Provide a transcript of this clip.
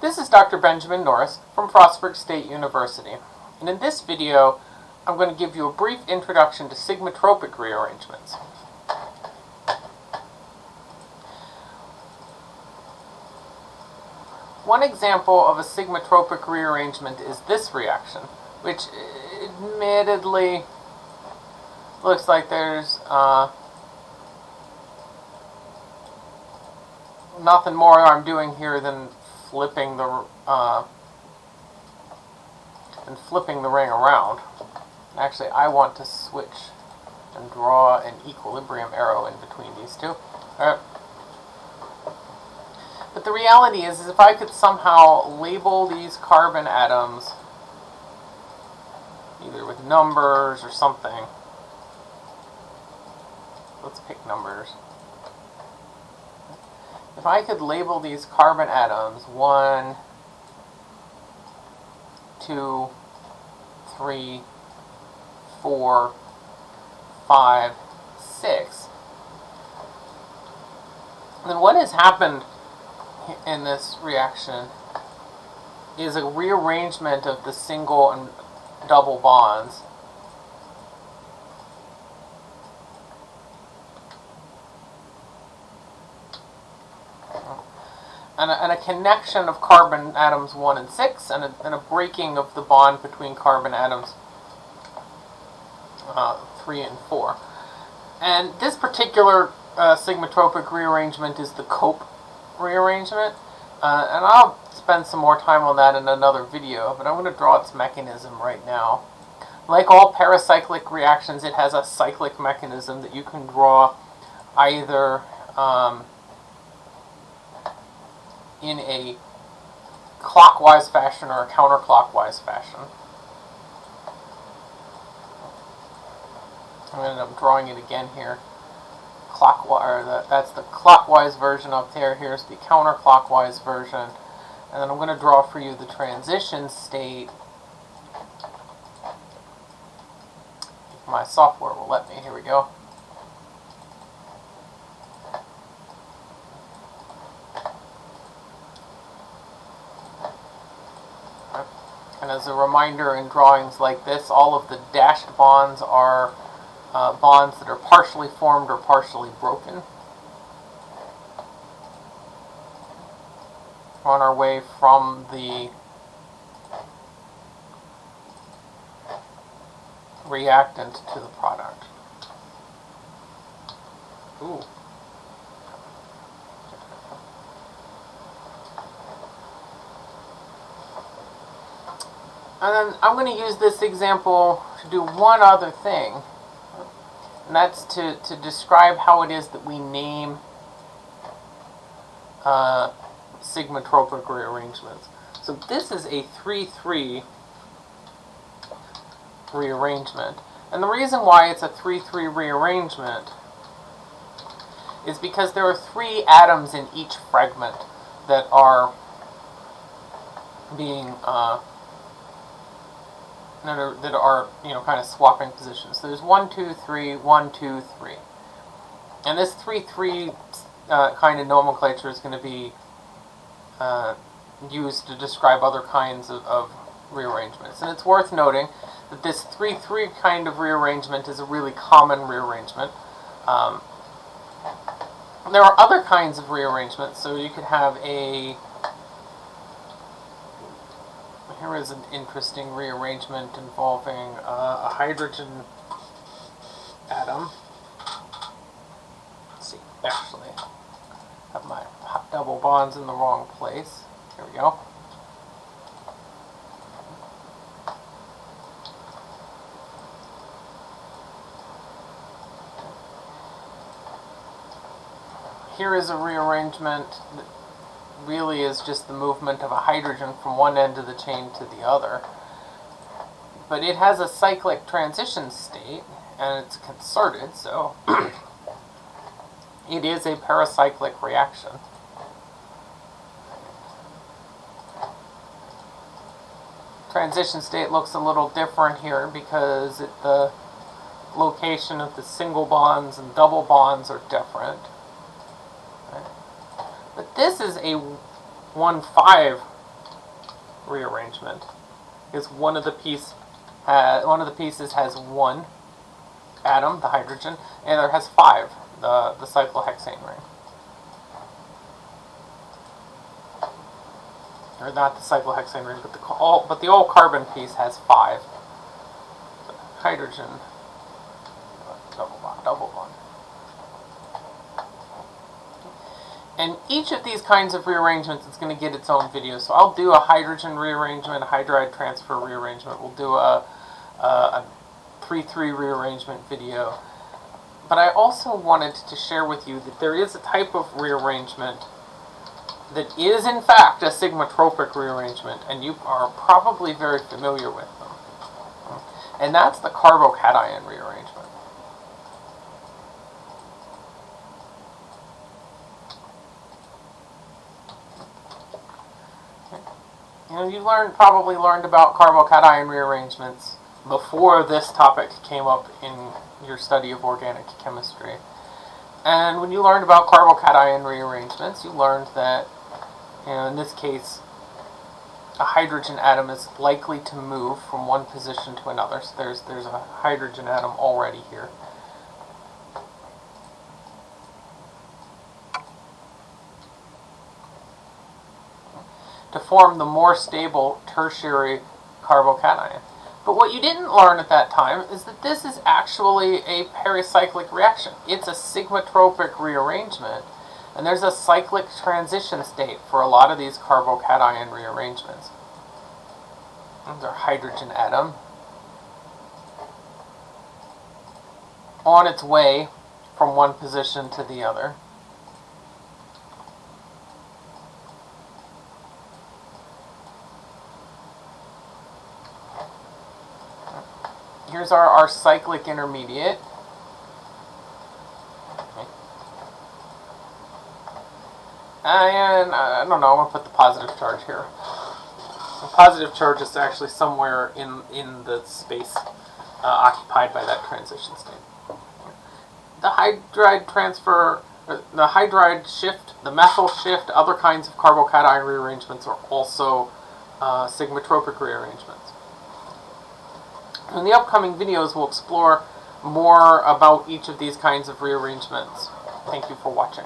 This is Dr. Benjamin Norris from Frostburg State University, and in this video I'm going to give you a brief introduction to sigmatropic rearrangements. One example of a sigmatropic rearrangement is this reaction, which admittedly looks like there's uh, nothing more I'm doing here than flipping the uh, and flipping the ring around. Actually, I want to switch and draw an equilibrium arrow in between these two. Alright. But the reality is, is if I could somehow label these carbon atoms either with numbers or something. Let's pick numbers. If I could label these carbon atoms, one, two, three, four, five, six, then what has happened in this reaction is a rearrangement of the single and double bonds and a, and a, connection of carbon atoms 1 and 6, and a, and a breaking of the bond between carbon atoms uh, 3 and 4. And this particular uh, sigmatropic rearrangement is the Cope rearrangement, uh, and I'll spend some more time on that in another video, but I'm going to draw its mechanism right now. Like all pericyclic reactions, it has a cyclic mechanism that you can draw either um, in a clockwise fashion or a counterclockwise fashion. I'm going to end up drawing it again here. Clockwise, the, that's the clockwise version up there. Here's the counterclockwise version. And then I'm going to draw for you the transition state. If my software will let me. Here we go. And as a reminder, in drawings like this, all of the dashed bonds are uh, bonds that are partially formed or partially broken. On our way from the reactant to the product. Ooh. And then I'm going to use this example to do one other thing. And that's to, to describe how it is that we name uh, sigmatropic rearrangements. So this is a 3-3 rearrangement. And the reason why it's a 3-3 rearrangement is because there are three atoms in each fragment that are being uh, that are, that are you know, kind of swapping positions. So there's one, two, three, one, two, three. And this 3, 3 uh, kind of nomenclature is going to be uh, used to describe other kinds of, of, rearrangements. And it's worth noting that this 3, 3 kind of rearrangement is a really common rearrangement. Um, there are other kinds of rearrangements, so you could have a here is an interesting rearrangement involving uh, a hydrogen atom. Let's see, actually, I have my double bonds in the wrong place. Here we go. Here is a rearrangement really is just the movement of a hydrogen from one end of the chain to the other. But it has a cyclic transition state, and it's concerted, so it is a pericyclic reaction. Transition state looks a little different here because it, the location of the single bonds and double bonds are different. But this is a 1-5 rearrangement is one of the piece uh, one of the pieces has one atom, the hydrogen, and the other has five, the the cyclohexane ring. Or not the cyclohexane ring, but the all but the all carbon piece has five. Hydrogen double bond, double bond. And each of these kinds of rearrangements is going to get its own video. So I'll do a hydrogen rearrangement, a hydride transfer rearrangement. We'll do a, a, a 3-3 rearrangement video. But I also wanted to share with you that there is a type of rearrangement that is in fact a sigmatropic rearrangement, and you are probably very familiar with them. And that's the carbocation rearrangement. You know, you learned probably learned about carbocation rearrangements before this topic came up in your study of organic chemistry. And when you learned about carbocation rearrangements, you learned that, you know, in this case, a hydrogen atom is likely to move from one position to another. So there's there's a hydrogen atom already here. Form the more stable tertiary carbocation. But what you didn't learn at that time is that this is actually a pericyclic reaction. It's a sigmatropic rearrangement, and there's a cyclic transition state for a lot of these carbocation rearrangements. There's our hydrogen atom. On its way from one position to the other. Here's our, our cyclic intermediate. Okay. And uh, I don't know, I'm gonna put the positive charge here. The positive charge is actually somewhere in, in the space uh, occupied by that transition state. The hydride transfer, the hydride shift, the methyl shift, other kinds of carbocation rearrangements are also uh, sigmatropic rearrangements. In the upcoming videos, we'll explore more about each of these kinds of rearrangements. Thank you for watching.